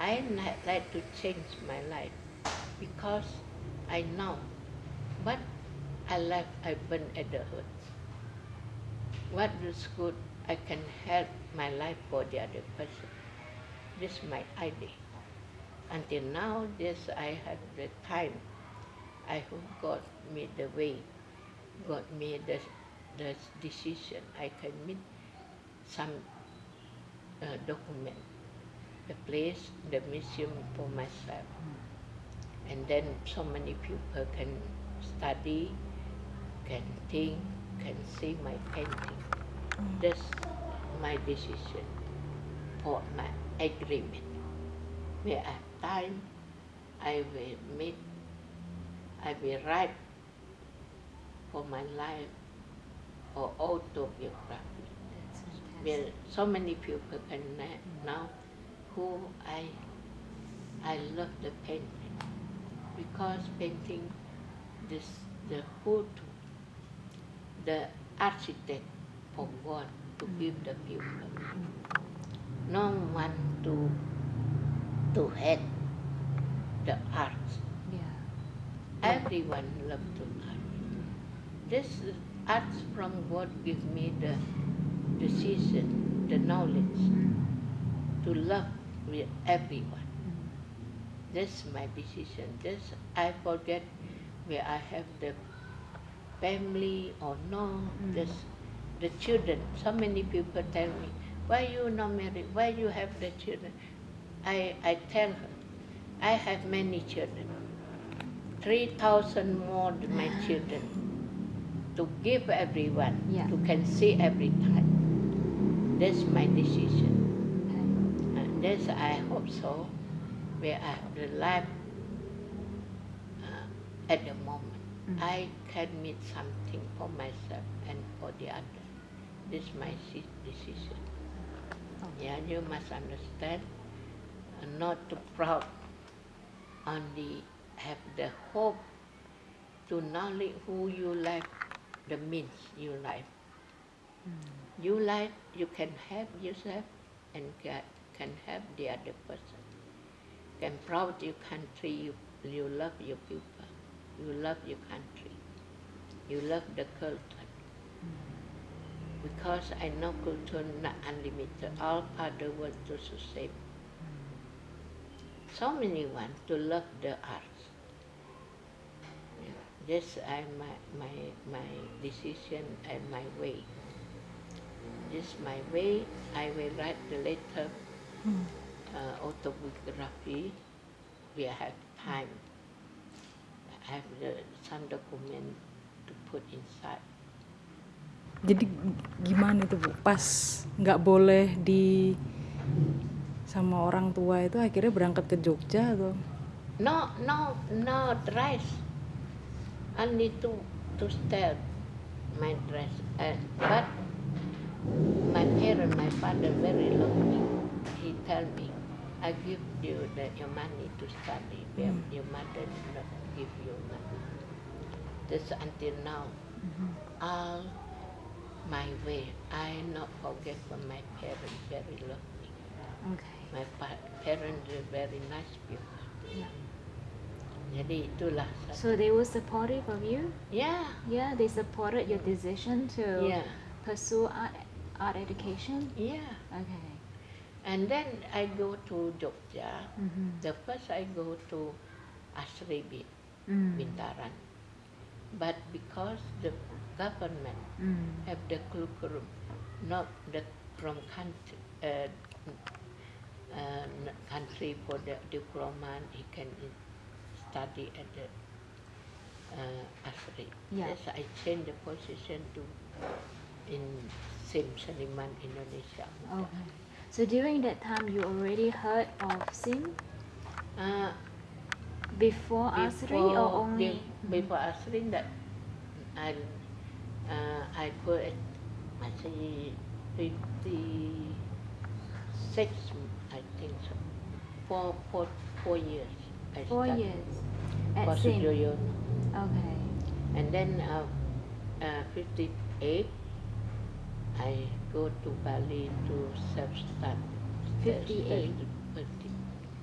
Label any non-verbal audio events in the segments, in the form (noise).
I like to change my life because I know what I left I burn at the earth. What is good I can help my life for the other person. This is my idea. Until now, this I have the time. I hope God made the way. God made the, the decision. I can meet some uh, document, the place, the museum for myself. And then so many people can study, can think, can see my painting. That's my decision for my agreement. I have time, I will meet, I will write for my life or autobiography. Where so many people can know who I I love the painting because painting this the who to the architect for God to mm. give the people. No one to to hate the arts. Yeah. Everyone love to art. This arts from God give me the decision, the knowledge to love with everyone. That's my decision. This I forget where I have the family or no. Mm. This the children. So many people tell me, why you not married? Why you have the children? I I tell her, I have many children. Three thousand more than my (gasps) children. To give everyone, Yeah. to can see every time. That's my decision. Okay. This I hope so, where I have the life uh, at the moment. Mm. I can meet something for myself and for the other. This is my decision. Oh. Yeah, you must understand. uh, not too proud. Only have the hope to knowledge who you like, the means you like. You like, you can help yourself and ca- can help the other person. You Can proud your country, you, you love your people, you love your country, you love the culture. Because I know culture not unlimited, all other world to same. So many want to love the arts. This I my my my decision and my way. This my way. I will write the letter, uh, autobiography. We have time. I have the, some document to put inside. Jadi gimana itu bu? Pas nggak boleh di sama orang tua itu akhirnya berangkat ke Jogja atau? No, no, no dress. Only to to style my dress. Uh, but my parent, my father very love me. Tell me, I give you the, your money to study. But Mm. Your mother did not give you money. This until now. All my way, I not forget from my parents very love me. Okay. My pa- parents are very nice people. Yeah. Jadi itulah. So they were supportive of you? Yeah, Yeah, they supported your decision to yeah, pursue art, art education? yeah. Okay. And then I go to Jogja. Mm-hmm. The first I go to Asribi, Mm. Bintaran. But because the government Mm. have the curriculum, not the from country, uh, uh, country for the diploma, he can study at the uh, Asri. Yeah. Yes, I change the position to in Sim Seniman, Indonesia. Okay. So during that time, you already heard of Sim Uh, before Asri or only? be- before Asri that I uh, I put it masih fifty six I think so four four four years I Four years at for Sim. Okay. and then uh, uh, 58 I go to Bali to self study 58?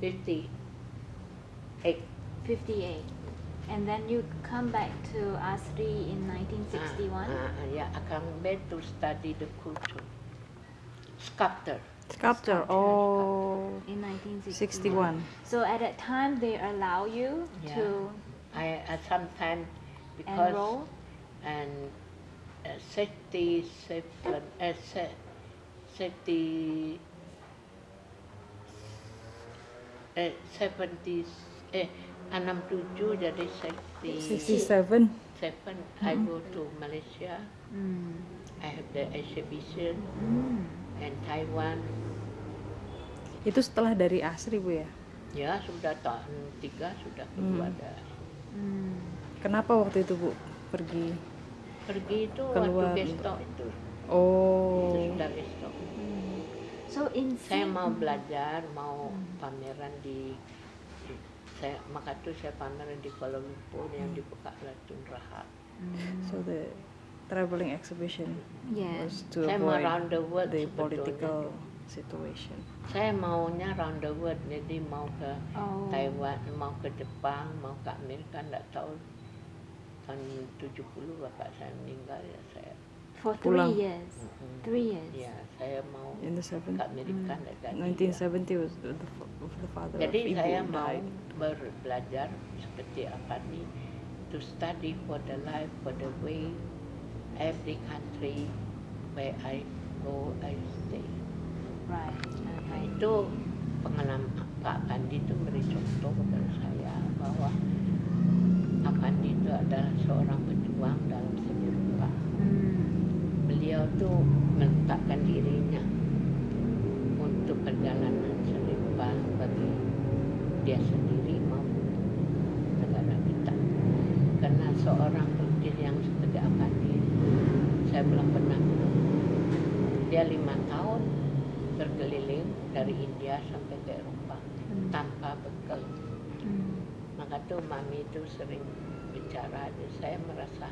58. 58. And then you come back to Asri in 1961. Uh, uh, yeah, I come back to study the culture. Sculptor. Sculpture. Oh, in 1961. 61. So at that time, they allow you Yeah. to I, I sometimes because enroll. and uh, 67 uh, se- 70 eh, 70 eh 67 jadi 67 67. I go to Malaysia Mm. I have the exhibition Mm. and Taiwan Itu setelah dari Asri Bu ya? ya sudah tahun tiga sudah Hmm. keluar dari Mm. Kenapa waktu itu Bu pergi? Pergi itu Keluar. waktu besok itu, itu Oh, sudah besok Mm. So in saya mau belajar mau pameran di, di- saya maka itu saya pameran di Kuala Lumpur yang di Pekalatan Raha Mm. so the traveling exhibition Yeah. was to saya mau avoid round the world the political situation. saya maunya round the world jadi mau ke Oh. Taiwan mau ke Jepang mau ke Amerika nggak tahu tahun 70 bapak saya meninggal ya saya For Pulang. three years. Mm-mm. Three years. ya saya mau In the ke seven, Amerika nggak jadi 1970 was the, the, fa- the father Jadi of saya mau died. belajar seperti apa nih to study for the life, for the way every country where I go, I stay. Right. Nah, Okay. itu pengalaman Pak Pandi itu beri contoh kepada saya bahwa Pak Pandi itu adalah seorang pejuang dalam seni rupa. Mm. Beliau tuh meletakkan dirinya untuk perjalanan seni rupa bagi dia sendiri maupun negara kita. Karena seorang pelukis yang seperti Apandi, saya belum pernah. Dia lima tahun berkeliling dari India sampai ke Eropa Tuh mami itu sering bicara, dan saya merasa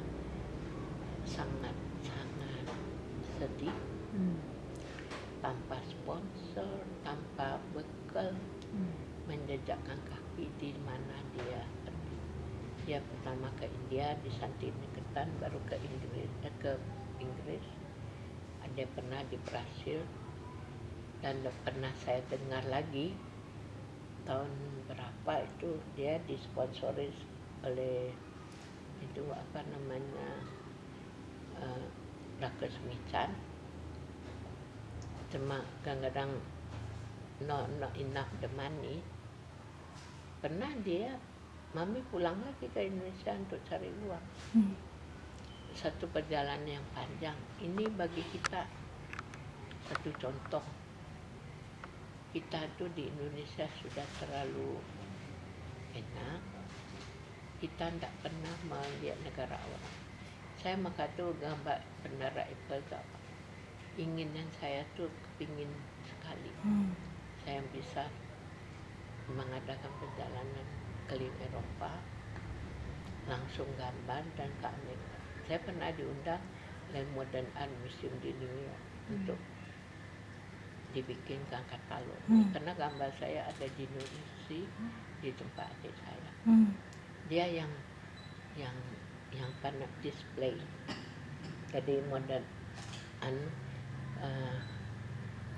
sangat sangat sedih Mm. tanpa sponsor, tanpa bekal, Mm. menjejakkan kaki di mana dia pergi. Dia pertama ke India di Santiniketan, baru ke Inggris, eh, ke Inggris. Ada pernah di Brasil dan pernah saya dengar lagi tahun berapa itu dia disponsori oleh itu apa namanya uh, Rakesh Michan cuma kadang-kadang not, not enough the money. Pernah dia mami pulang lagi ke Indonesia untuk cari uang. Hmm. satu perjalanan yang panjang. Ini bagi kita satu contoh kita tuh di Indonesia sudah terlalu enak. Kita tidak pernah melihat negara orang. Saya maka tuh gambar bendera Eiffel tuh apa inginan saya tuh kepingin sekali. Hmm. saya bisa mengadakan perjalanan keliling Eropa langsung gambar dan ke Amerika. Saya pernah diundang oleh Modern Art Museum di New York. Untuk dibikinkan katalog Hmm. karena gambar saya ada di Indonesia di tempat adik saya. Hmm. Dia yang yang yang pernah display jadi modern anu eh,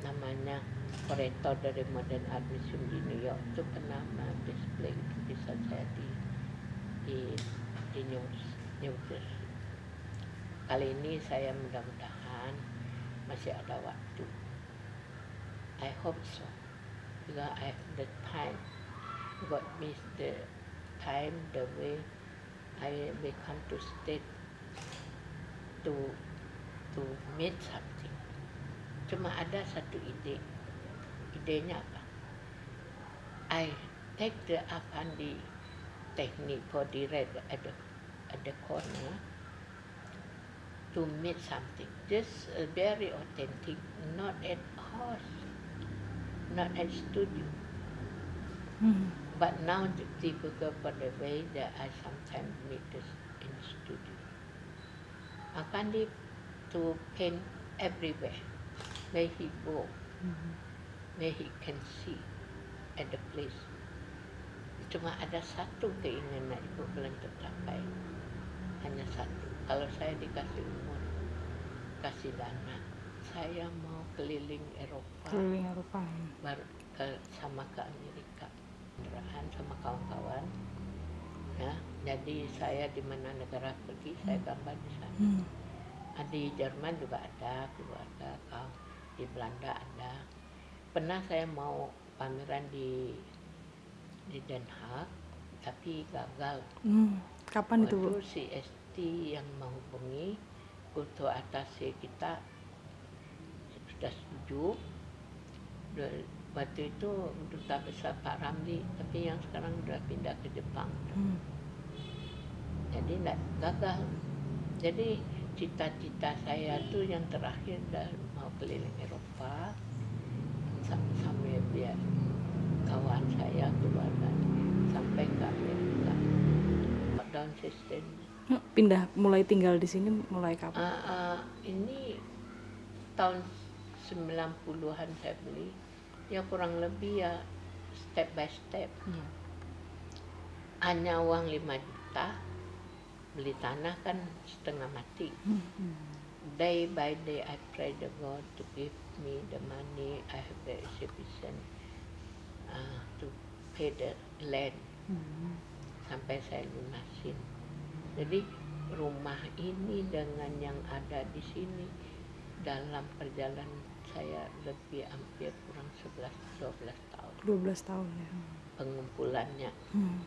namanya kurator dari Modern Art Museum di New York itu pernah display lukisan saya di di di New, New Jersey. Kali ini saya mudah-mudahan masih ada waktu. I hope so. Because I the time. God miss the time, the way I become to state to to meet something. Cuma ada satu ide. Idenya apa? I take the Afandi technique for direct at the, at the corner to meet something. Just uh, very authentic, not at horse, not at studio. Hmm. But now the difficult for the way that I sometimes meet this in the studio. Afandi to paint everywhere, where he go, Hmm. where he can see at the place. Cuma ada satu keinginan ibu belum tercapai, hanya satu. Kalau saya dikasih umur, kasih dana, saya mau keliling Eropa, keliling Eropa baru ke sama ke Amerika, Kendaraan sama kawan-kawan. Ya, jadi saya di mana negara pergi, saya gambar di sana. hmm. Ah, di Jerman juga ada keluarga kau di Belanda ada pernah saya mau pameran di di Den Haag tapi gagal Hmm. kapan itu bu waktu si ST yang menghubungi untuk atasi kita sudah setuju. Waktu itu duta besar Pak Ramli tapi yang sekarang sudah pindah ke Jepang. Hmm. jadi tidak gagal jadi cita-cita saya tuh yang terakhir dah mau keliling Eropa. Sam- sampai biar kawan saya keluarga sampai ke Amerika. Down system. Pindah mulai tinggal di sini mulai kapan? Ah, ah, ini tahun 90-an saya beli ya kurang lebih ya step by step Iya. hanya uang 5 juta beli tanah kan setengah mati Hmm. day by day I pray the God to give me the money I have the sufficient uh, to pay the land Hmm. sampai saya lunasin. Jadi rumah ini dengan yang ada di sini dalam perjalanan saya lebih hampir kurang 11 12 tahun 12 tahun ya pengumpulannya. Hmm.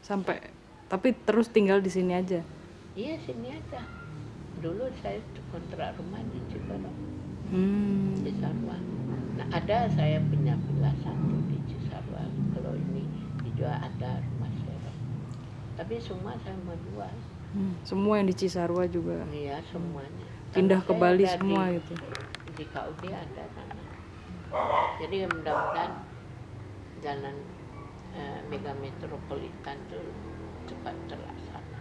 sampai tapi terus tinggal di sini aja Iya sini aja. Dulu saya kontrak rumah di Cikarang. hmm. Cisarua. Nah ada saya punya villa satu di Cisarua. Kalau ini dijual ada rumah sewa. Tapi semua saya mau jual. Hmm. semua yang di Cisarua juga Iya semuanya. pindah Karena ke saya Bali semua di, gitu Di KUD ada sana. Jadi mudah-mudahan jalan eh, mega metropolitan itu cepat terlaksana.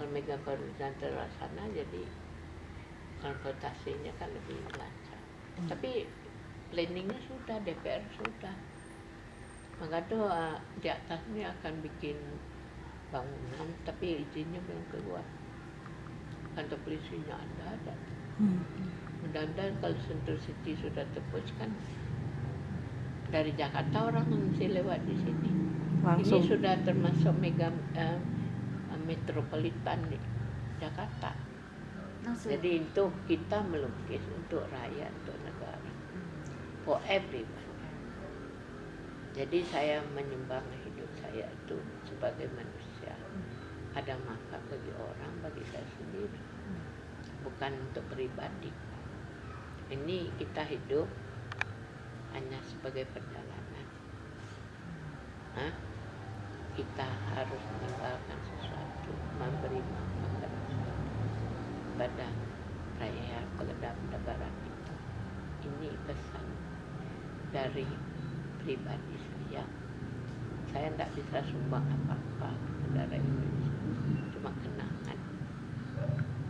Kalau mega metropolitan terlaksana jadi transportasinya kan lebih lancar. Tapi planningnya sudah, DPR sudah. Maka tuh eh, di atas ini akan bikin bangunan, tapi izinnya belum keluar. Kantor polisinya ada, ada. Hmm. Mudah-mudahan kalau Sentul City sudah tebus kan dari Jakarta orang mesti lewat di sini. langsung Ini sudah termasuk mega eh, metropolitan di Jakarta. Maksud- Jadi untuk kita melukis untuk rakyat, untuk negara, for everyone. Jadi saya menyumbang hidup saya itu sebagai manusia. Ada manfaat bagi orang, bagi saya sendiri. Bukan untuk pribadi. Ini kita hidup hanya sebagai perjalanan. Hah? Kita harus meninggalkan sesuatu, memberi manfaat pada rakyat pada negara kita. Ini pesan dari pribadi saya. Saya tidak bisa sumbang apa-apa rakyat Indonesia. Cuma kenangan.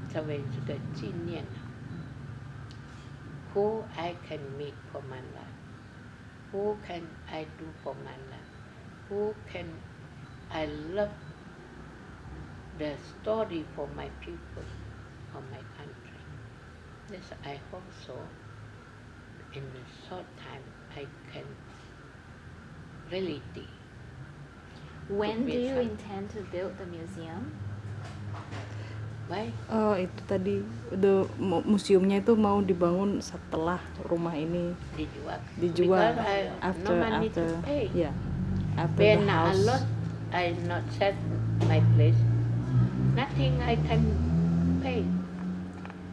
Sampai sudah cinian. Who I can meet for my life? Who can I do for my life? Who can I love the story for my people, for my country? Yes, I hope so. In a short time, I can really do. When do you some- intend to build the museum? Why? oh itu tadi the mu- museumnya itu mau dibangun setelah rumah ini Dijual. dijual Because I after no after ya after When the I house lost, I not set my place. Nothing I can pay.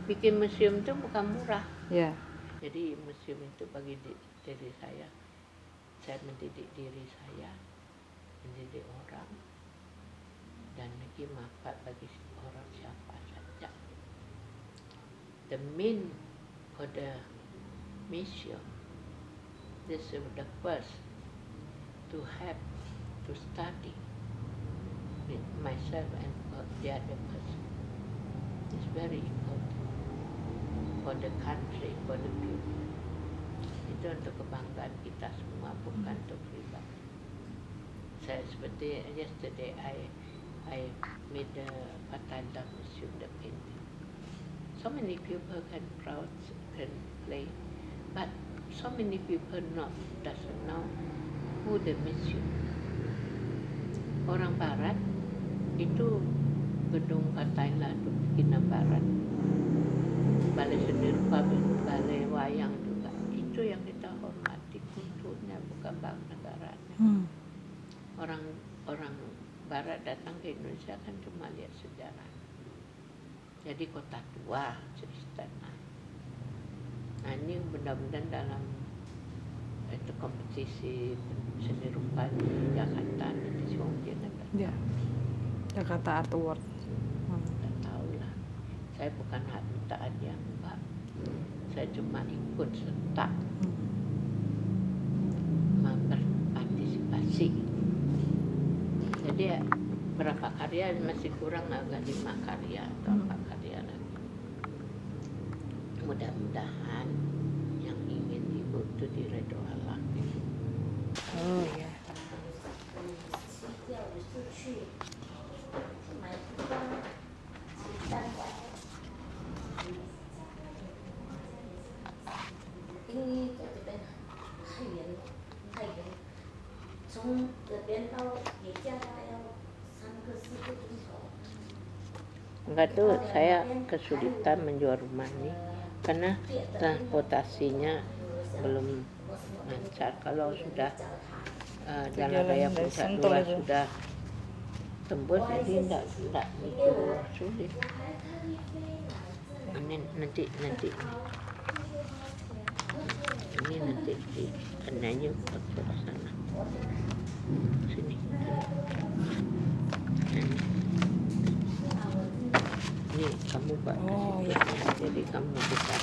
Bikin museum itu bukan murah. ya Jadi museum itu bagi di- diri saya, saya mendidik diri saya, mendidik orang, dan lagi manfaat bagi orang siapa saja. The main for the museum, this is the first to have to study with myself and for the other person. It's very important for the country, for the people. itu untuk kebanggaan kita semua bukan untuk pribadi saya seperti yesterday I I made the Patanda Museum the painting so many people can proud can play but so many people not doesn't know who the museum orang barat itu gedung Kataila itu barat balai seni rupa balai wayang juga itu yang kita hormati kulturnya bukan bangsa negaranya Hmm. orang orang barat datang ke Indonesia kan cuma lihat sejarah jadi kota tua Istana nah ini mudah-mudahan dalam itu kompetisi seni rupa di Jakarta nanti Jin akan Ya. Jakarta Art Award. Hmm. nggak tahu lah saya bukan minta hadiah enggak saya cuma ikut serta Hmm. berpartisipasi jadi ya berapa karya masih kurang agak lima karya atau Hmm. empat karya lagi mudah-mudahan yang ingin ibu itu diredho Allah Oh ya. Enggak tuh saya kesulitan menjual rumah ini karena transportasinya belum lancar. Kalau sudah eh, jalan raya Sentul dua sudah tembus jadi enggak begitu sulit. Ini nanti nanti. Ini nanti di kenanya ke sana. Sini. Ini pak Oh, ya. jadi kamu bisa